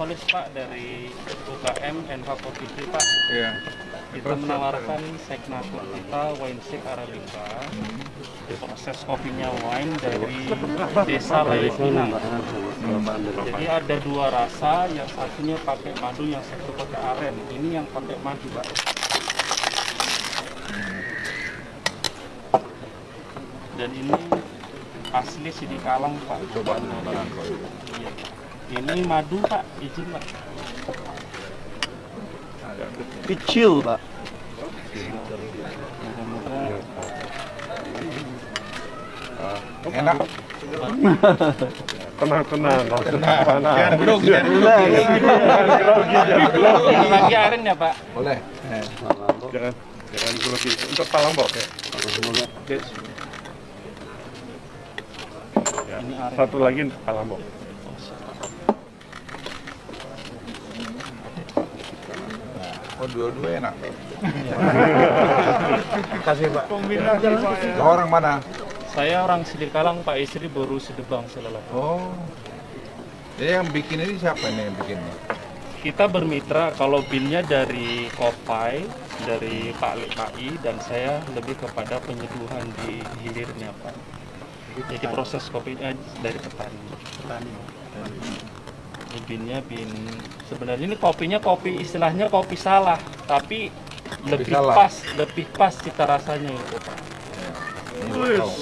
Solis Pak dari UKM Enva Kopi Pak. Iya. Kita menawarkan segnatur kita wine sip Arabica. Proses kopinya wine dari desa Layepinang. Jadi ada dua rasa, yang satunya pakai madu, yang satu pakai aren. Ini yang pakai madu, Pak. Dan ini asli Sidikalang, Pak. Coba. Iya. Ini madu, Pak. Izin, Pak. Kecil, Pak. Enak. Tenang, tenang. Usah panas. Jangan grogi, jangan ya, Pak? Boleh. Jangan, jangan grogi. Untuk ya. Ya, Ini aren. Satu lagi untuk Palembok. Oh, dua-dua enak. Kasih, Pak. Kau orang mana? Saya orang Sidikalang, Pak istri baru Sedebang selalu. Oh. Jadi yang bikin ini siapa ini yang bikinnya? Kita bermitra kalau binnya dari Kopai, dari Pak LKI dan saya lebih kepada penyeduhan di hilirnya Pak. Jadi proses kopinya dari petani. Petani. Ini binnya bin sebenarnya ini kopinya kopi istilahnya kopi salah, tapi lebih salah. pas, lebih pas cita rasanya itu Pak. Ini buat kau.